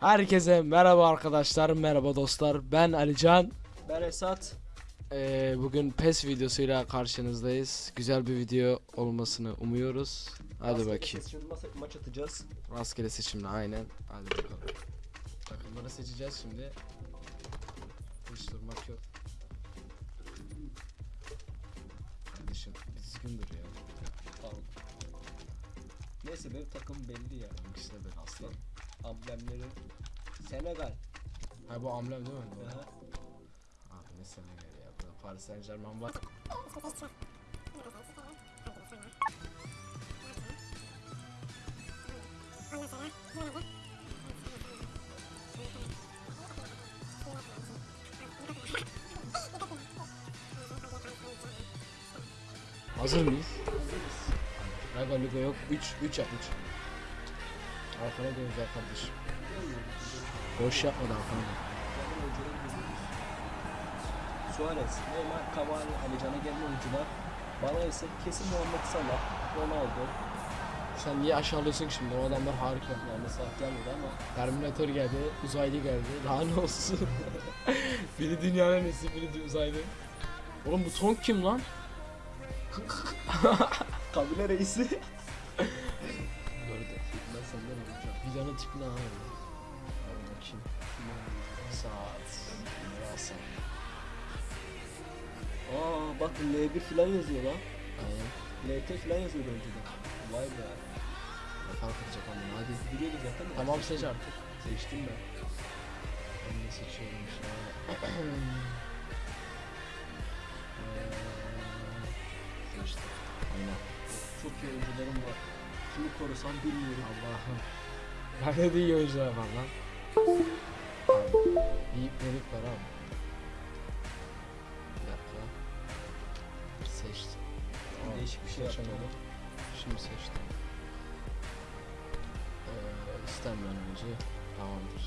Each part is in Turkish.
Herkese merhaba arkadaşlar, merhaba dostlar. Ben Alican. Ben Esat. Ee, bugün PES videosuyla karşınızdayız. Güzel bir video olmasını umuyoruz. Hadi Rastgele bakayım. seçimli maç atacağız. Rastgele seçimle aynen. Hadi bakalım. Takımları seçeceğiz şimdi. Hiç durmak yok. Kardeşim düzgün dur ya. Tamam. Neyse benim takım belli ya. İkisi de ben aslan. Amblemleri. Senegal. Ha bu amblem değil mi? Aha. Abi ne Senegal ya. Burada Paris Saint Germain var. Hazır mıyız? Raga Luga yok. 3 3 yap 3. Arkana dön güzel kardeşim. Boş yapma da arkana dön. Suarez, Neymar, Cavani, Alican'a gelen oyuncular. Bana ise kesin Muhammed Salah, Ronaldo. Sen niye aşağılıyorsun ki şimdi? O adamlar harika. Yani Salah gelmedi ama Terminator geldi, uzaylı geldi. Daha ne olsun? biri dünyanın nesi, biri uzaylı. Oğlum bu Tonk kim lan? kabile reisi. Ha. Hadi bakayım. Saat. Hasan. Aa bak L1 falan yazıyor lan. Aynen. LT falan yazıyor önceden. Vay be. Ne fark edecek ama hadi. Biliyordu zaten. Tamam seç artık. Seçtim ben. Ben de seçiyorum şu an. Eee, Seçtim. Aynen. Çok iyi oyuncularım var. Kimi korusam bilmiyorum. Allah'ım. Bende de iyi oyuncular var lan. Abi, bir ipnelik var abi. Bir dakika. Seçtim. Tamam, Değişik bir şey seçemedim. Şimdi seçtim. Ee, istenmeyen oyuncu. Tamamdır.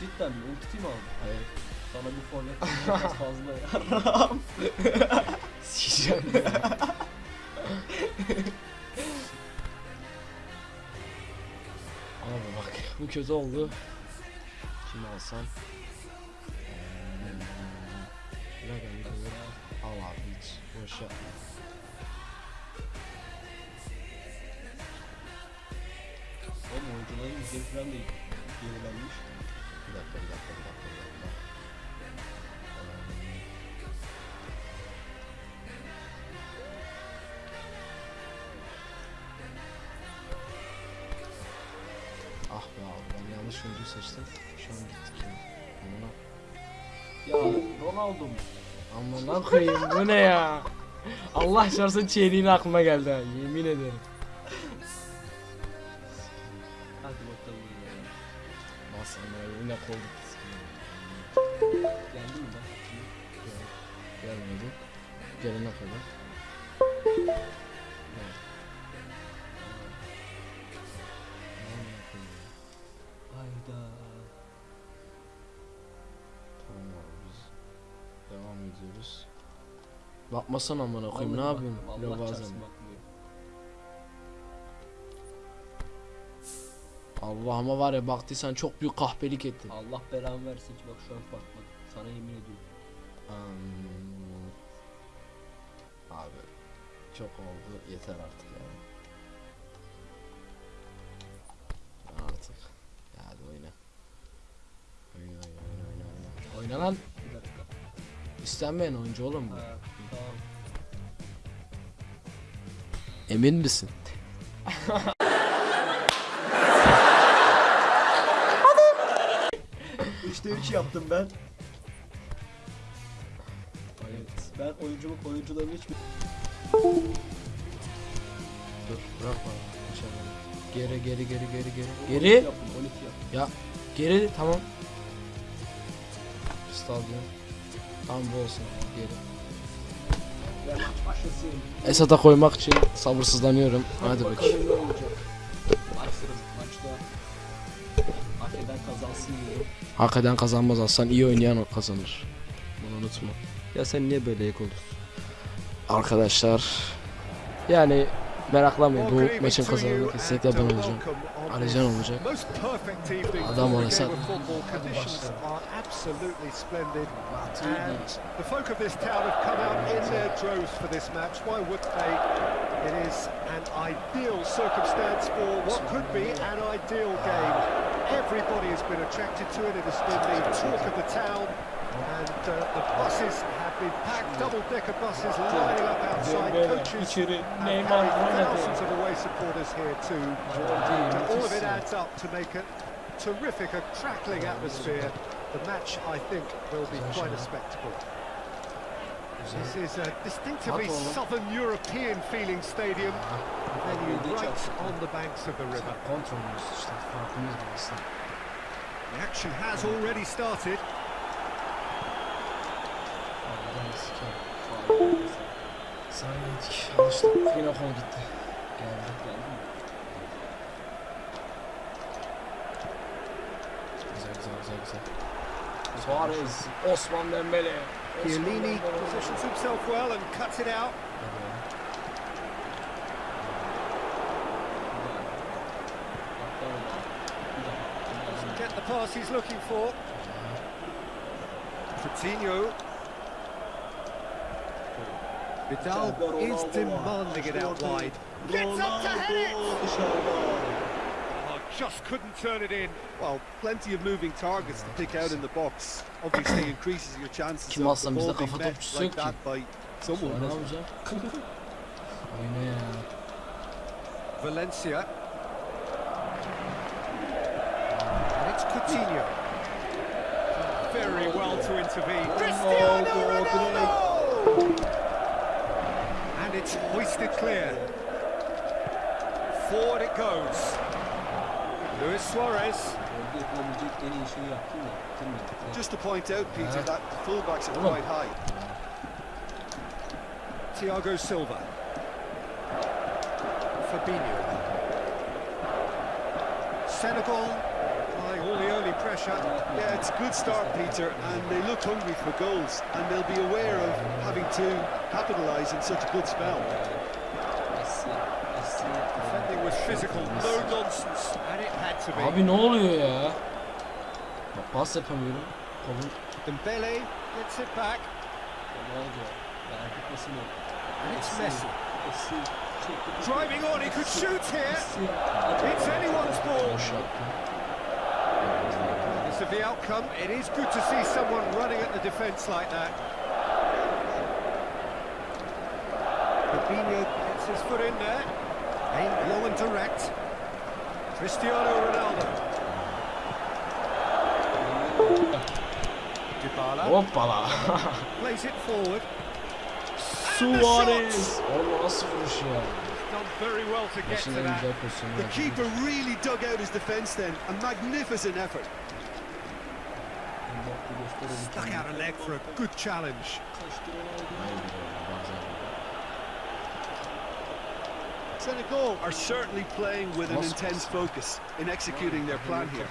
Cidden mi? Ulti mi aldın? Hayır. Sana bir forvet biraz fazla ya. Sikeceğim Abi bu kötü oldu. Kimi alsam? Ne geldi? Al abi hiç boş yapma. Oğlum oyuncuların yüzleri falan yenilenmiş. Bir dakika bir dakika Ah be abi ben yanlış oyuncu seçtim. Şu an gittik ya. Amına Ya Ronaldo mu? Amına koyayım bu ne ya? Allah şarsın çeyreğin aklıma geldi ha yemin ederim. Hadi bakalım ya. Bas ama yine koyduk. Geldi mi bak? Gelmedi. Gelene kadar. Bakmasana amına koyayım ne yapıyorsun? Allah bazen. Allah'ıma var ya baktıysan çok büyük kahpelik ettin. Allah belanı versin ki bak şu an bakmadım. Sana yemin ediyorum. Hmm. Abi çok oldu yeter artık yani. Artık. Ya hadi oyna. Oyna oyna oyna oyna oyna. Lan. İstenmeyen oyuncu oğlum bu. Ha, Emin misin? Üçte üç yaptım ben. Evet. Ben oyuncumu oyuncularımı hiç Dur bırak bana. İnşallah. Geri geri geri geri geri. Geri. yaptım. Ya geri tamam. Stadyum. Tamam bu olsun. Geri. Esat'a koymak için sabırsızlanıyorum. Hadi bakayım. Hak eden kazanmaz aslan. iyi oynayan kazanır. Bunu unutma. Ya sen niye böyle ek olursun? Arkadaşlar yani Meraklanmayın bu maçın kazananı kesinlikle ben olacağım. Alican olacak. Adam olasa- And the folk of this town have come out in their droves for this match. Why would they? It is an ideal circumstance for what could be an ideal game. Everybody has been attracted to it. It has been the talk of the town. And uh, the buses been packed, double-decker buses lining up outside, coaches and thousands of away supporters here too. And all of it adds up to make a terrific, a crackling atmosphere. The match, I think, will be quite a spectacle. This is a distinctively southern European feeling stadium. Venue right on the banks of the river. Kontrolümüz işte farkımız bu aslında. The action has already started. Alıştık. Yine kol gitti. Geldi. Güzel güzel güzel güzel. Suarez, Osman Dembele. Chiellini positions himself well and cuts it out. Get the pass he's looking for. Coutinho. Vidal is demanding it out wide. Gets up to head it! Oh, just couldn't turn it in. Well, plenty of moving targets to pick out in the box. Obviously increases your chances Kim of the ball being kafa met like that by someone. ne yapacağım? Oyna ya. Valencia. And it's Coutinho. Very well to intervene. Cristiano oh, Ronaldo! It's hoisted clear. Forward it goes. Luis Suarez. Orada yapılabilecek en iyi şeyi yaptın da bitirmedi. Just to point out, Peter, uh-huh. that the fullbacks are quite high. Thiago Silva. Fabinho. Senegal applying all the early pressure. Yeah, it's a good start, Peter, and they look hungry for goals, and they'll be aware of having to capitalise in such a good spell. Messi, Messi. Defending was physical, no nonsense, and it had to be. Abi ne oluyor ya? Bak pas yapamıyorum. Kolum Dembele gets it back, Ronaldo. Yani gitmesi mi? and it's Messi. Messi. Driving on, he could shoot here. It's anyone's ball. The outcome, it is good to see someone running at the defence like that. Fabinho gets his foot in there. Aimed low and direct. Cristiano Ronaldo. Hoppala. plays it forward. Suarez. Oğlum nasıl vuruş ya? Done very well to get to that. The keeper really dug out his defence then. A magnificent effort. Mbappe gösterelim. Stuck out a leg for a good challenge. Kaçtı Ronaldo. Hayır, bazen. Senegal are certainly playing with an intense focus in executing their plan here.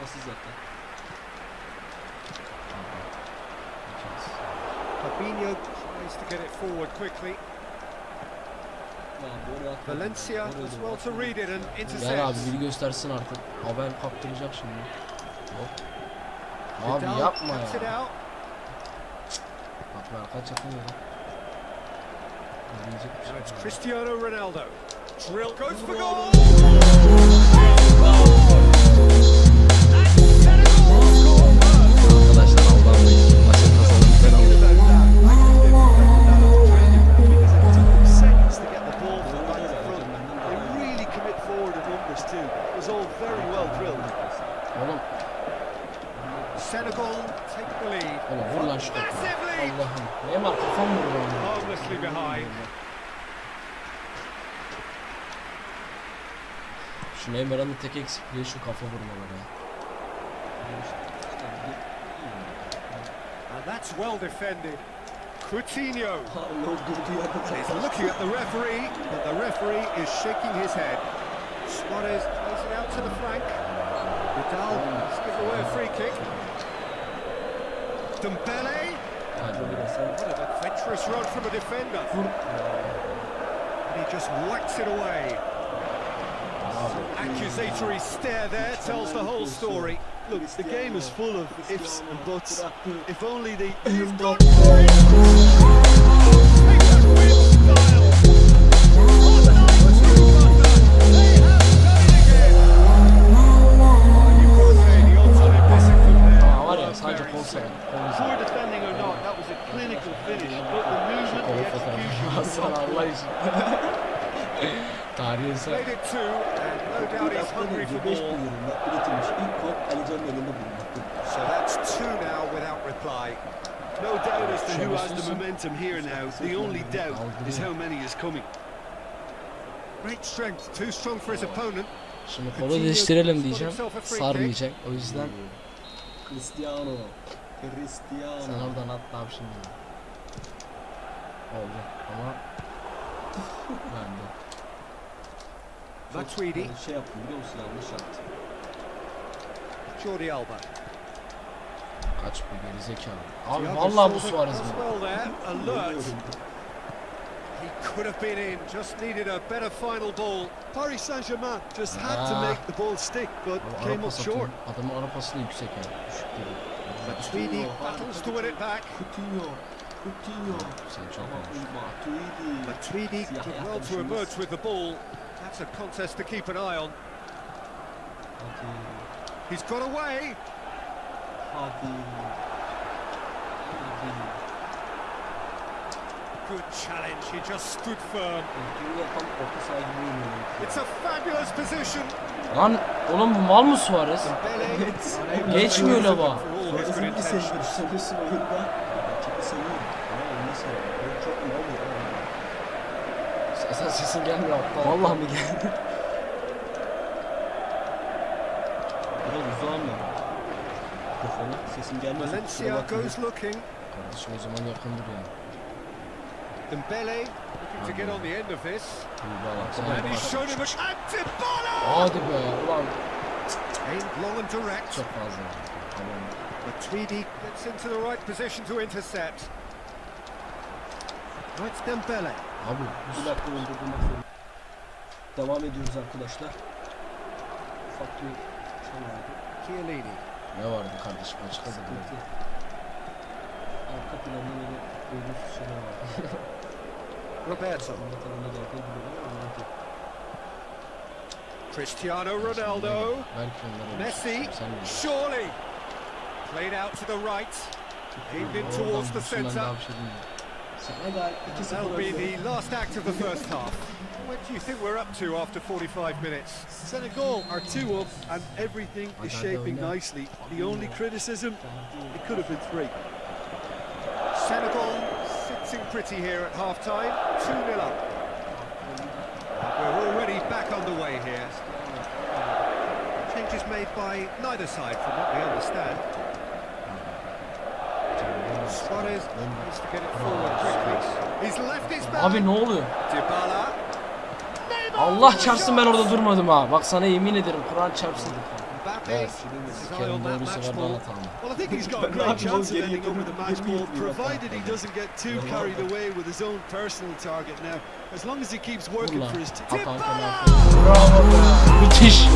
Fabinho tries to get it forward quickly. Ya, böyle atmadı. Valencia as well to read it and Gel abi intercepts. biri göstersin artık. Haber kaptıracak şimdi. Hop. Abi yapma ya. out. Bak ben kaç yapamıyorum. Diyecek bir şey It's. Cristiano Ronaldo. Drill goes for goal. Neymar'ın tek şu kafa vurmaları. And that's well defended. Coutinho Hala durduğu yerde is kafa. looking at the referee, but the referee is shaking his head. Suarez plays it out to the flank. Vidal has given away a free kick. Dembele. Hadi. What an adventurous run from a defender. Vur. And And he just whacks it away accusatory stare there tells the whole story. Look, the game is full of ifs and buts. If only they... That is it. Made it two. And no doubt he's hungry for 5 more. milyonunda üretilmiş ilk kod Alican'ın elinde bulunmaktadır. So that's two now without reply. No doubt as to who has the momentum here now. The only doubt is how many is coming. Great strength, too strong for his opponent. Şimdi kolu değiştirelim diyeceğim. Sarmayacak. O yüzden Cristiano. Cristiano. sen oradan at abi şimdi. Oldu ama ben de. Matuidi, Yani şey yaptım biliyor musun yanlış yaptım. Jordi Alba. Kaç bu geri zekalı. Abi vallahi bu Suarez mi? well there, alert. He could have been in, just needed a better final ball. Paris Saint-Germain just had to Ah. make the ball stick, but Abi came up short. Adamın ara pası yüksek yani. Düşük değil. Matuidi battles to win it back. Coutinho. Coutinho. Sen çok Ama olmuş. Matuidi. Matuidi did well to emerge with the ball. That's a contest to keep an eye on. Hadi. He's got away. Hadi. Hadi. Good challenge, he just stood firm. It's a fabulous position. Lan oğlum bu mal mı Suarez? Geçmiyor la bu. For all his good Suarez'in bir oyunda. Sen sesin gelmiyor aptal. Vallahi mi geldi? Biraz uzağım ya. Mikrofona sesim gelmiyorsa Valencia goes looking. Kardeşim o zaman yakındır yani. Dembele looking to get on the end of this. And he's shown him a... Dybala! Hadi be ulan Aimed long and direct. çok fazla. Matuidi gets into the right position to intercept. Now it's Dembele. Abi Bir dakika zorunda. Devam ediyoruz arkadaşlar. Ufak bir şey vardı. Chiellini. ne vardı kardeşim açıkladı. Sıkıntı. Arka planda böyle görüntüsü şeyler var. Roberto. Cristiano Ronaldo. Messi. Surely. Played out to the right. Aimed in towards the centre. Daha bir şey değil. Senegal 2-0 That'll be the last act of the first half. What do you think we're up to after 45 minutes? Senegal are two up, and everything is Hadi, hadi shaping nicely. The only criticism, it could have been three. Senegal sitting pretty here at half time. 2 0 up. We're already back underway here. Changes made by neither side, from what we understand. Abi ne oluyor? Allah çarpsın ben orada durmadım ha. Bak sana yemin ederim Kur'an çarpsın. Evet. That doğru sefer bana tamam. Ben match yemin ball, ediyorum. provided he doesn't get too carried away with his own personal target now. As long as he keeps working Vur for lan. his team. Hakan Kemal. Bravo be. Müthiş.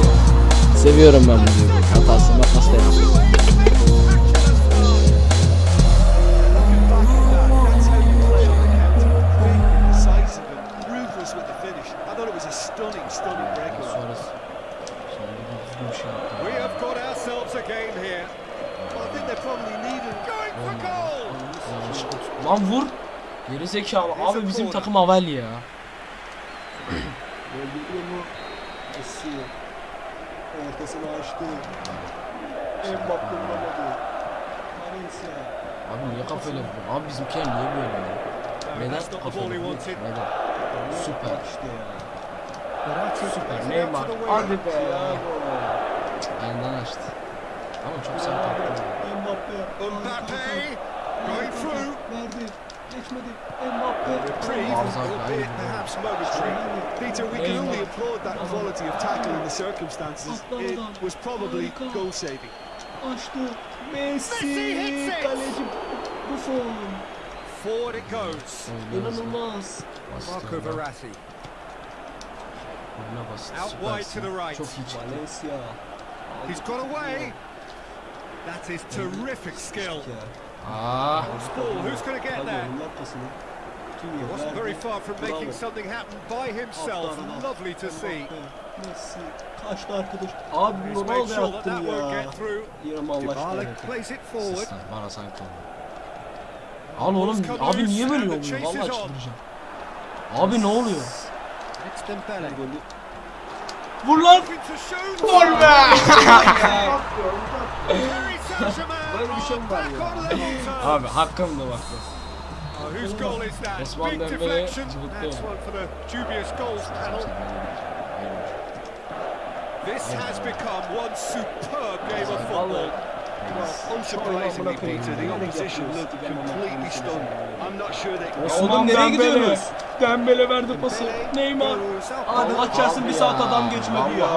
Seviyorum ben bu videoyu. Hatasını nasıl Lan vur. Geri zekalı. Abi bizim takım avel ya. Messi. Ortasını açtı. Mbappe vuramadı. Valencia. Abi niye kafayla vuruyor? Abi bizimkiler niye böyle ya? Neden kafayla vuruyor? Neden? Süper. Süper. Neymar. Hadi be. Ayağından açtı. Ama çok sert attı. Mbappe. Mbappe going through. Verdi. Geçmedi. Mbappe. Reprieve, albeit perhaps momentary. Peter, we can only applaud that quality of tackle in the circumstances. It was probably goal saving. Messi. Messi hits it. Forward it goes. Oynuyoruz. İnanılmaz. Marco Bastırdı. Verratti. Out wide to the right. Çok iyi çıktı. Valencia. He's got away. That is terrific skill. Ball, who's going to get there? yer? wasn't very far from making something happen by himself. Lovely to see. Kaçtı arkadaş. Abi Ronaldo won't ya. Yarım Allah aşkına. Bana sanki. Al oğlum abi niye böyle oluyor? Vallahi çıldıracağım. Abi ne oluyor? Vur lan! Gol be! Böyle bir şey mi var ya? Abi hakkımda bak. That? Osman Dembele panel. This has become one superb game of football. Well, unsurprisingly, Peter, the opposition looked completely stunned. I'm not sure they can Osman Oğlum nereye Dembele. verdi pası. Neymar. Allah çarpsın bir saat adam geçmedi ya.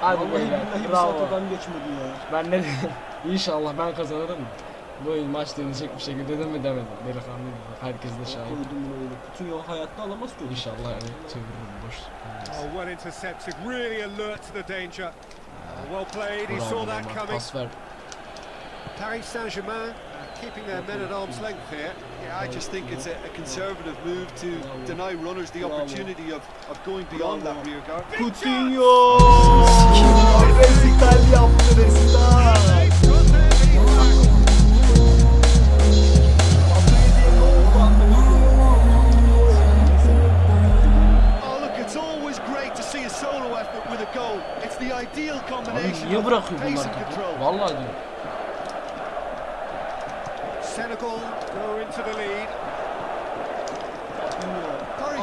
Hadi Vallahi beyler. billahi bir saat Bravo. adam geçmedi ya. Ben ne İnşallah ben kazanırım. Bu oyun maç dönecek bir şekilde dedim mi demedim. Delikanlı gibi. Herkes de şahit. Koydum bunu öyle. Bütün yol hayatta alamaz ki. İnşallah yani çeviririm boş. Oh, well intercepted. Really alert to the danger. Oh, well played. He saw that coming. Pas ver. Paris Saint-Germain uh, keeping their men at arm's length here. Yeah, I just think it's a, a conservative move to deny runners the opportunity of, of going beyond that rear guard. Coutinho!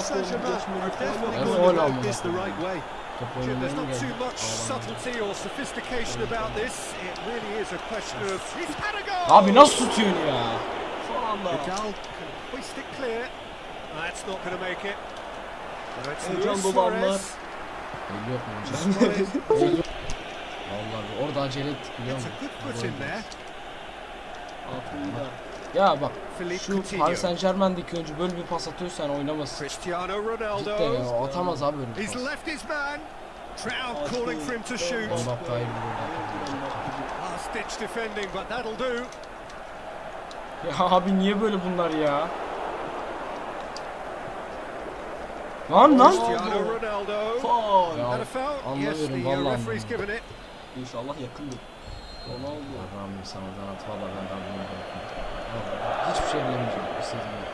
Saint-Germain are definitely going about this the right way. Jim, there's not too much subtlety or sophistication about this. It really is a question of he's had a goal. Abi nasıl tutuyorsun ya? Son anda. Vidal can hoist it clear. That's not going to make it. No, it's Heyecan dolu anlar. Yok mu hocam? Suarez. El yok. Vallahi orada acele ettik biliyor a musun? good foot in there. Altında. Ya bak şu. Paris Saint Germain'deki oyuncu böyle bir pas atıyorsan oynamasın. Cristiano Cidden Ronaldo. ya atamaz abi He's pas. Trout calling for him to shoot. Last ditch defending, but that'll do. Ya abi niye böyle bunlar ya? Lan lan. Ronaldo. Faul. Anlamıyorum, uh, vallahi. İnşallah yakındır. Ronaldo. Allah'ım sana kanat valla ben kalbime bırakın. Hiçbir şey bilemeyeceğim. İstediğim yok.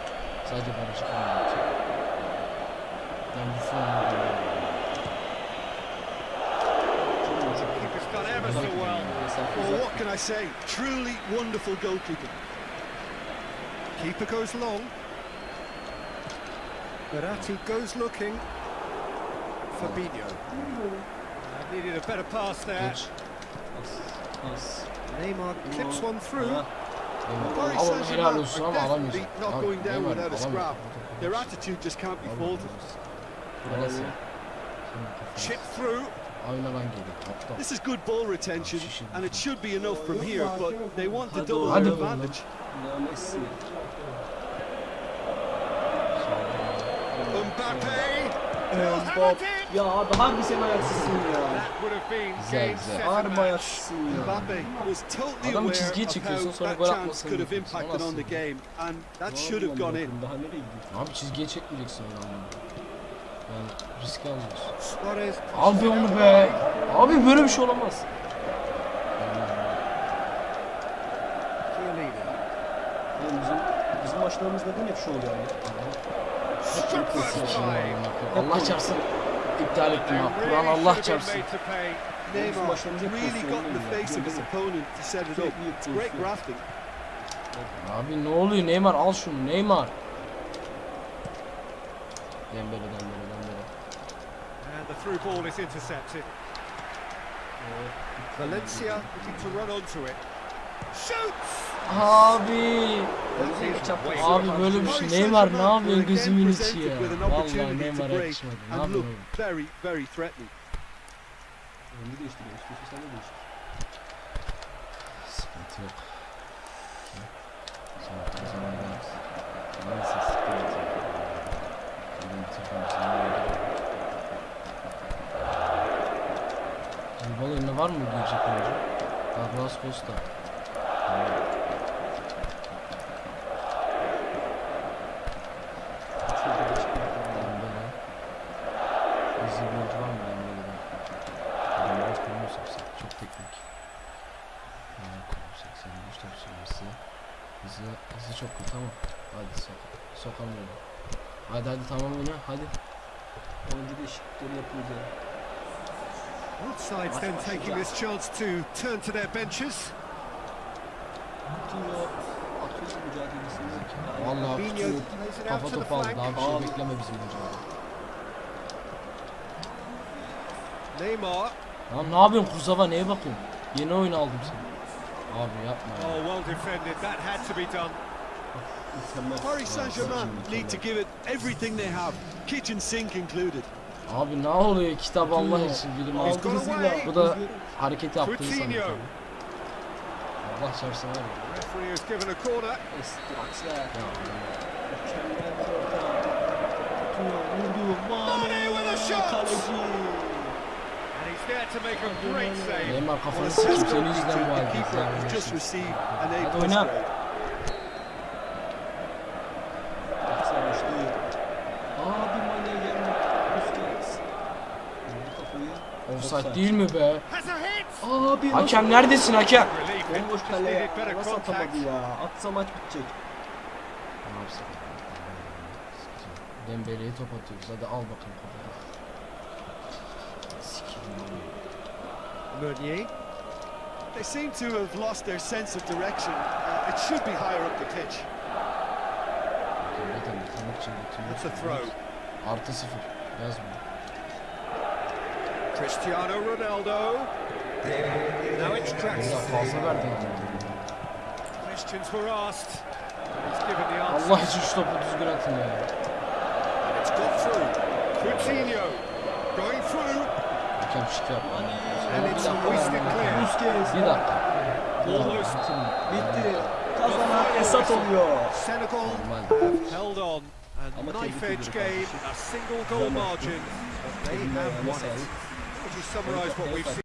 Sadece bana çıkmam gerekecek. Ben bu formu Keeper's done ever so well. Well, what can I say? Truly wonderful goalkeeping. Keeper goes long. Verratti goes looking. Fabinho. Uh, needed a better pass there. Geç. Pas. Pas. Neymar clips one through. Eyvallah. Paris Ama helal Saint-Germain olsun are definitely not going down Neymar without a scrap. Their attitude just can't be faulted. Chip through. Aynadan geliyor. Aptal. This is good ball retention, and it should be enough from here, but they want the double their advantage. Mbappe. İn. Ya abi harbi sen ayaksızsın ya. That would have been Güzel, game güzel. Harbi ayaksızsın ya. Aware çizgiye çekiyorsun, sonra that gol chance atmasını could have bekliyorsun. impacted on Nasıl? the game, and that should have gone in. Daha nereye gidiyor? Abi çizgiye çekmeyeceksin ama. Yani risk almıyorsun. Abi onu be. Abi böyle bir şey olamaz. Bizim, bizim maçlarımızda değil hep şu oluyor yani. First time. Allah çarpsın. İptal ettim ha. Kur'an Allah çarpsın. made to pay. Neymar başlarımıza really pozisyon got in the oluyor. face of his Gördün mü? opponent to set it up. Sürekli It's great pozisyon. grafting. Abi ne oluyor Neymar al şunu Neymar. Dembele Dembele Dembele. And the through ball is intercepted. Valencia looking to run onto it. Shoots! Abi. Abi böyle bir şey. Neymar ne yapıyor gözümün içi ya. Vallahi Neymar'a. Ne yapıyor? Very, very threatening. Önünü değiştiriyor. Sıkıntı yok. Neyse sıkıntı yok. Benim tıkım sana var mı gelecek oyuncu? Douglas Costa. Evet. Hadi hadi tamam oyna hadi. Oyuncu değişiklikleri yapıldı. Both sides then taking this chance to turn to their benches. İt out Kafa topu aldı. Daha bir şey bekleme bizim hocam. Neymar. Tamam ne yapıyorsun Kursava neye bakıyorsun? Yeni oyun aldım seni. Abi yapma ya. Oh, well defended. That had to be done. Paris Saint-Germain need to give it everything they have, kitchen sink included. Abi ne oluyor kitap Allah için bilim away. Bu da hareketi yaptığını Coutinho. sanıyor. Allah çarpsın var ya. Referee has given a corner. Straxler. Ya, Mükemmel bir orta. Coutinho vurdu. Mane with a shot. Kaleci. And he's there to make a great save. Neymar kafanı Well, sikeyim Sesko senin yüzünden bu the haldeyiz keeper ya. has just received an A Hadi plus oyna. grade. Baksana işte. Abi Mane geldi. Busquets. Vurdu kafayı. Offside değil mi be? Has a hit. Abi Hakem neredesin hakem? Bomboş needed better nasıl atamadı ya? Atsa maç bitecek. Ne? Dembele'ye top atıyoruz. Hadi al. Sikeyim. Meunier. They seem to have lost their sense of direction. Uh, it should be higher up the pitch. That's a throw. Artı sıfır. Yaz bunu. Cristiano Ronaldo. Now it's Draxler. fazla verdin. Questions were asked. He's given the answer. Allah için şu topu düzgün atın ya. It's got through. Coutinho going through. Hakem şike yapma. And Bir it's dakika. hoisted clear. Busquets. Bir dakika. Almost. Bitti. Kazanan Esat oluyor. Senegal held on. A knife edge game, a single goal margin. They have won it. Would you summarise what we've seen?